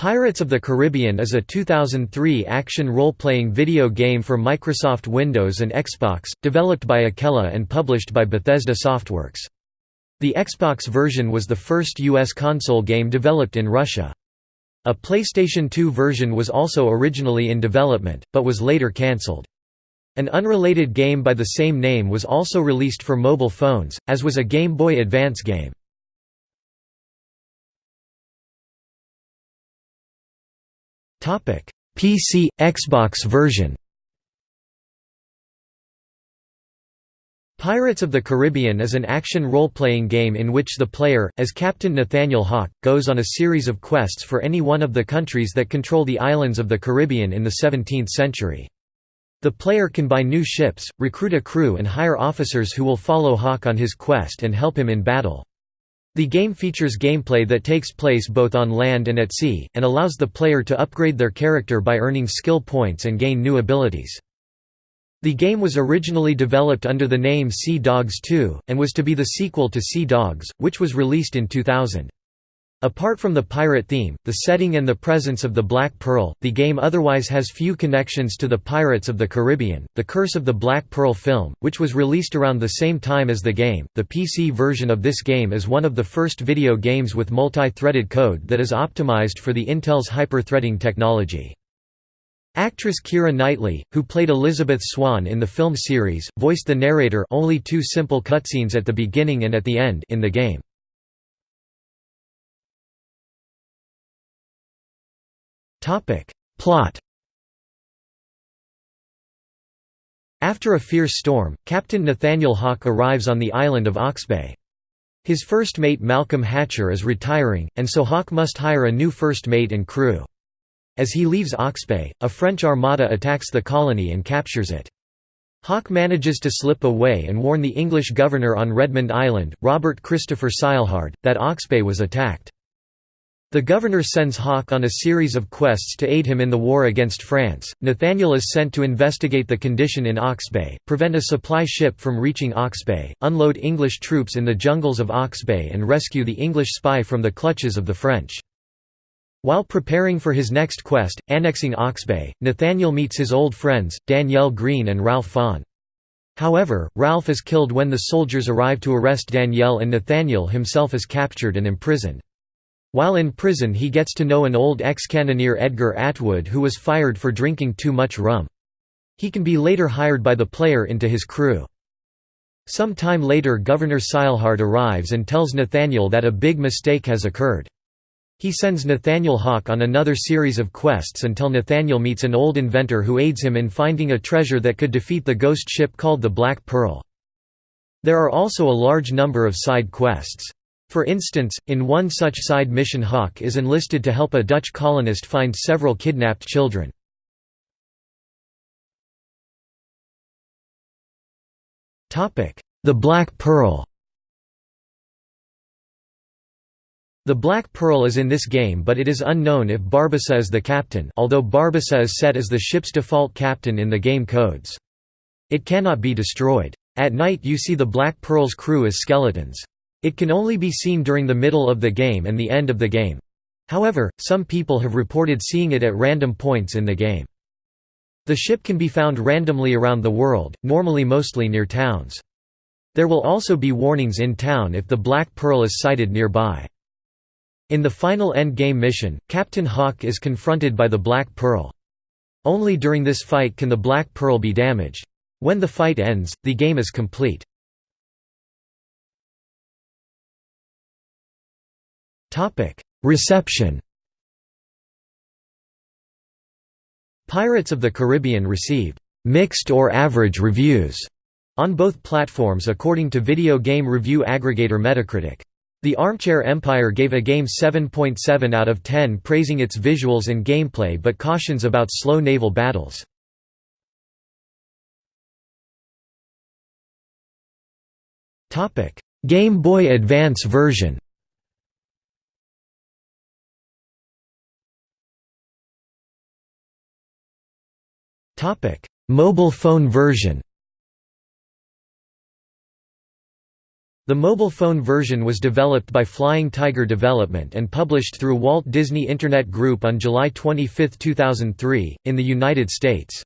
Pirates of the Caribbean is a 2003 action role-playing video game for Microsoft Windows and Xbox, developed by Akella and published by Bethesda Softworks. The Xbox version was the first U.S. console game developed in Russia. A PlayStation 2 version was also originally in development, but was later cancelled. An unrelated game by the same name was also released for mobile phones, as was a Game Boy Advance game. PC Xbox version Pirates of the Caribbean is an action role-playing game in which the player, as Captain Nathaniel Hawke, goes on a series of quests for any one of the countries that control the islands of the Caribbean in the 17th century. The player can buy new ships, recruit a crew and hire officers who will follow Hawke on his quest and help him in battle. The game features gameplay that takes place both on land and at sea, and allows the player to upgrade their character by earning skill points and gain new abilities. The game was originally developed under the name Sea Dogs 2, and was to be the sequel to Sea Dogs, which was released in 2000. Apart from the pirate theme, the setting and the presence of the Black Pearl, the game otherwise has few connections to the Pirates of the Caribbean. The Curse of the Black Pearl film, which was released around the same time as the game, the PC version of this game is one of the first video games with multi-threaded code that is optimized for the Intel's hyper-threading technology. Actress Keira Knightley, who played Elizabeth Swann in the film series, voiced the narrator only two simple cutscenes at the beginning and at the end in the game. Topic. Plot After a fierce storm, Captain Nathaniel Hawke arrives on the island of Oxbay. His first mate Malcolm Hatcher is retiring, and so Hawke must hire a new first mate and crew. As he leaves Oxbay, a French armada attacks the colony and captures it. Hawke manages to slip away and warn the English governor on Redmond Island, Robert Christopher Silehard, that Oxbay was attacked. The governor sends Hawke on a series of quests to aid him in the war against France. Nathaniel is sent to investigate the condition in Oxbay, prevent a supply ship from reaching Oxbay, unload English troops in the jungles of Oxbay, and rescue the English spy from the clutches of the French. While preparing for his next quest, annexing Oxbay, Nathaniel meets his old friends, Danielle Green and Ralph Fawn. However, Ralph is killed when the soldiers arrive to arrest Danielle and Nathaniel himself is captured and imprisoned. While in prison he gets to know an old ex-cannoneer Edgar Atwood who was fired for drinking too much rum. He can be later hired by the player into his crew. Some time later Governor Silehard arrives and tells Nathaniel that a big mistake has occurred. He sends Nathaniel Hawke on another series of quests until Nathaniel meets an old inventor who aids him in finding a treasure that could defeat the ghost ship called the Black Pearl. There are also a large number of side quests. For instance, in one such side mission Hawke is enlisted to help a Dutch colonist find several kidnapped children. The Black Pearl The Black Pearl is in this game but it is unknown if Barbossa is the captain although Barbossa is set as the ship's default captain in the game codes. It cannot be destroyed. At night you see the Black Pearl's crew as skeletons. It can only be seen during the middle of the game and the end of the game. However, some people have reported seeing it at random points in the game. The ship can be found randomly around the world, normally mostly near towns. There will also be warnings in town if the Black Pearl is sighted nearby. In the final end-game mission, Captain Hawke is confronted by the Black Pearl. Only during this fight can the Black Pearl be damaged. When the fight ends, the game is complete. Topic: Reception. Pirates of the Caribbean received mixed or average reviews on both platforms according to video game review aggregator Metacritic. The Armchair Empire gave a game 7.7 .7 out of 10 praising its visuals and gameplay but cautions about slow naval battles. Game Boy Advance version Mobile phone version The mobile phone version was developed by Flying Tiger Development and published through Walt Disney Internet Group on July 25, 2003, in the United States.